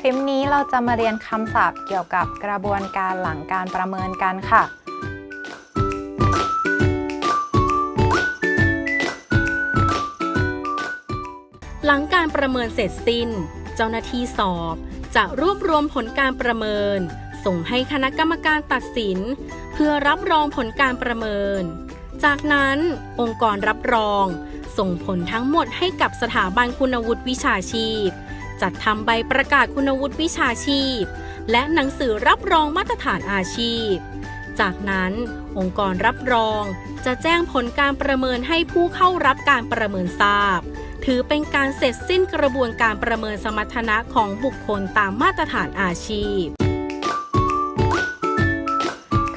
คลิปนี้เราจะมาเรียนคำศัพท์เกี่ยวกับกระบวนการหลังการประเมินกันค่ะ หลังการประเมินเสร็จสิ้น เจ้าหน้าที่สอบ จะรวบรวมผลการประเมิน ส่งให้คณะกรรมการตัดสิน เพื่อรับรองผลการประเมิน จากนั้นองค์กรรับรอง ส่งผลทั้งหมดให้กับสถาบันคุณวุฒิวิชาชีพ จัดทำใบประกาศคุณวุฒิวิชาชีพ และหนังสือรับรองมาตรฐานอาชีพ จากนั้นองค์กรรับรองจะแจ้งผลการประเมินให้ผู้เข้ารับการประเมินทราบ ถือเป็นการเสร็จสิ้นกระบวนการประเมินสมรรถนะของบุคคลตามมาตรฐานอาชีพ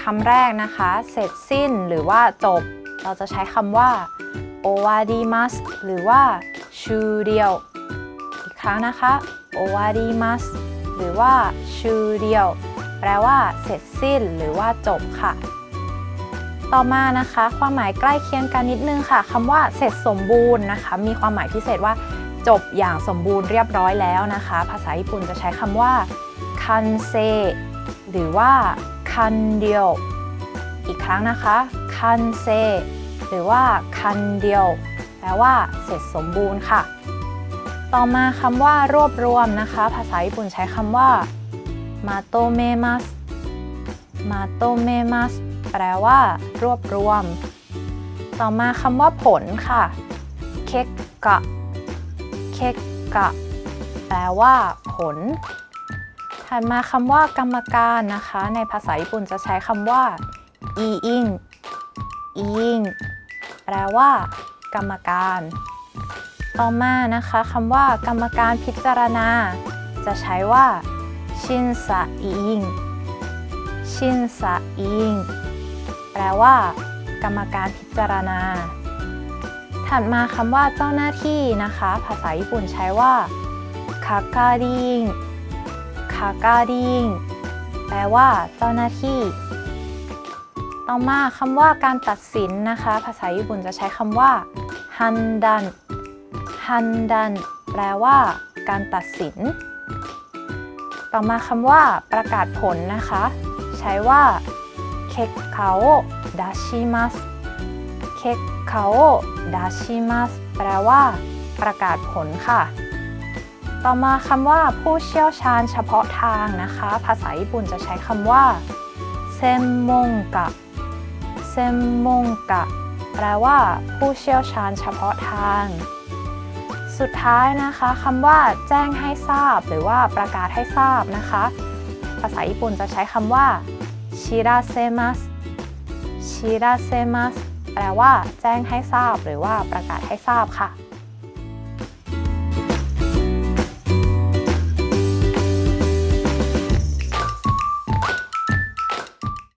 คำแรกนะคะ เสร็จสิ้นหรือว่าจบ เราจะใช้คำว่าโอวาดีมัสหรือว่าชูเดียว ครั้งนะคะโอวาดีมัสหรือว่าชูเดียวแปลว่าเสร็จสิ้นหรือว่าจบค่ะ ต่อมานะคะ ความหมายใกล้เคียงกันนิดนึงค่ะคำว่าเสร็จสมบูรณ์นะคะ มีความหมายพิเศษว่า จบอย่างสมบูรณ์เรียบร้อยแล้วนะคะ ภาษาญี่ปุ่นจะใช้คำว่าคันเซหรือว่าคันเดียวอีกครั้งนะคะคันเซหรือว่าคันเดียวแปลว่าเสร็จสมบูรณ์ค่ะ ต่อมาคำว่ารวบรวมนะคะ ภาษาญี่ปุ่นใช้คำว่ามาโตเมมัสมาโตเมมัสแปลว่า รวบรวม ต่อมาคำว่าผลค่ะเคกกะเคกกะแปลว่า ผล ถัดมาคำว่ากรรมการนะคะ ในภาษาญี่ปุ่นจะใช้คำว่าอีอิงอีอิงแปลว่า กรรมการ ต่อมานะคะคำว่ากรรมการพิจารณา จะใช้ว่าชินซาอิงชินซาอีอิงแปลว่า กรรมการพิจารณา ถัดมาคำว่าเจ้าหน้าที่นะคะ ภาษาญี่ปุ่นใช้ว่าคาการิงคาการิงแปลว่า เจ้าหน้าที่ ต่อมาคำว่าการตัดสินนะคะ ภาษาญี่ปุ่นจะใช้คำว่าฮันดัน ฮันดัน แปลว่า การตัดสิน ต่อมาคำว่า ประกาศผลนะคะ ใช้ว่าเคกคาโอดาชิมัสเคคาโอดาชิมัสแปลว่า ประกาศผลค่ะ ต่อมาคำว่า ผู้เชี่ยวชาญเฉพาะทางนะคะ ภาษาญี่ปุ่นจะใช้คำว่าเซมมงกะเซมมงกะแปลว่า ผู้เชี่ยวชาญเฉพาะทาง สุดท้ายนะคะคำว่าแจ้งให้ทราบ หรือว่าประกาศให้ทราบนะคะ ภาษาญี่ปุ่นจะใช้คำว่าชิราเซมัสชิราเซมัสแปลว่าแจ้งให้ทราบ หรือว่าประกาศให้ทราบค่ะ